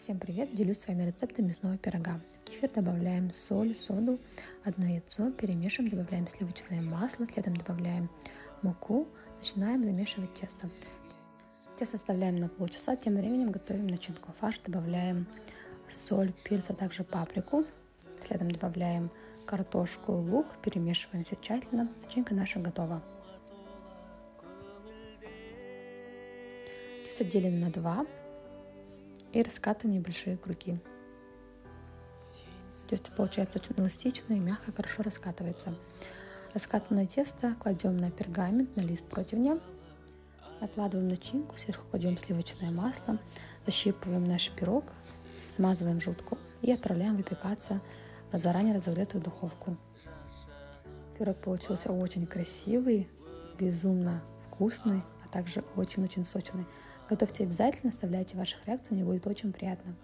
Всем привет! Делюсь с вами рецептом мясного пирога. Кефир добавляем соль, соду, одно яйцо, перемешиваем, добавляем сливочное масло, следом добавляем муку, начинаем замешивать тесто. Тесто оставляем на полчаса, тем временем готовим начинку. Фарш добавляем соль, перец, а также паприку. Следом добавляем картошку, лук, перемешиваем все тщательно. Начинка наша готова. Тесто делим на два и раскатываем небольшие круги. Тесто получается очень эластичное и мягко, хорошо раскатывается. Раскатанное тесто кладем на пергамент, на лист противня. Накладываем начинку, сверху кладем сливочное масло, защипываем наш пирог, смазываем желтком и отправляем выпекаться в заранее разогретую духовку. Пирог получился очень красивый, безумно вкусный, а также очень-очень сочный. Готовьте обязательно, оставляйте ваших реакций, мне будет очень приятно.